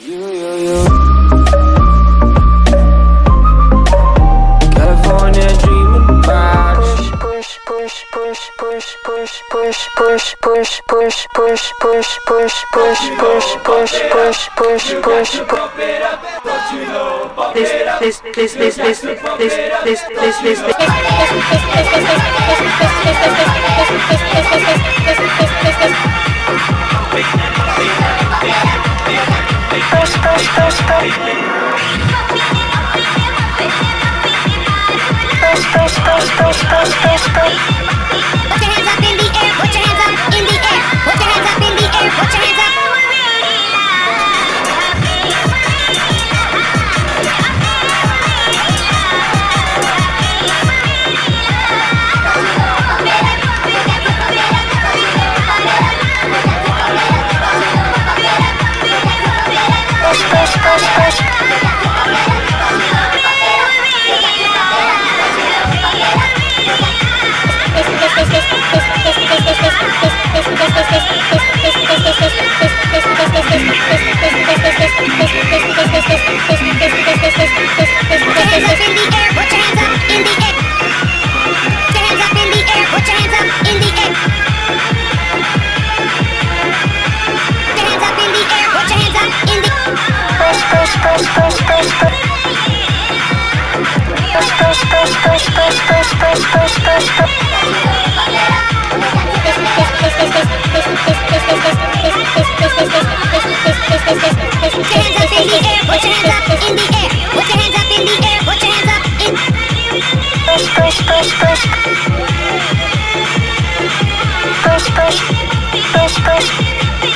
Yeah, yeah, yeah. California dreaming about push, push, push, push, push, push, push, push, push, push, push, push, push, push, push, push, push, push, push. This, this, this, this, this, this, this, this, this, this. Put your hands up in push push push push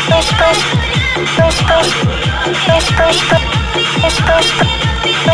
push push push, push, push, push, push, push.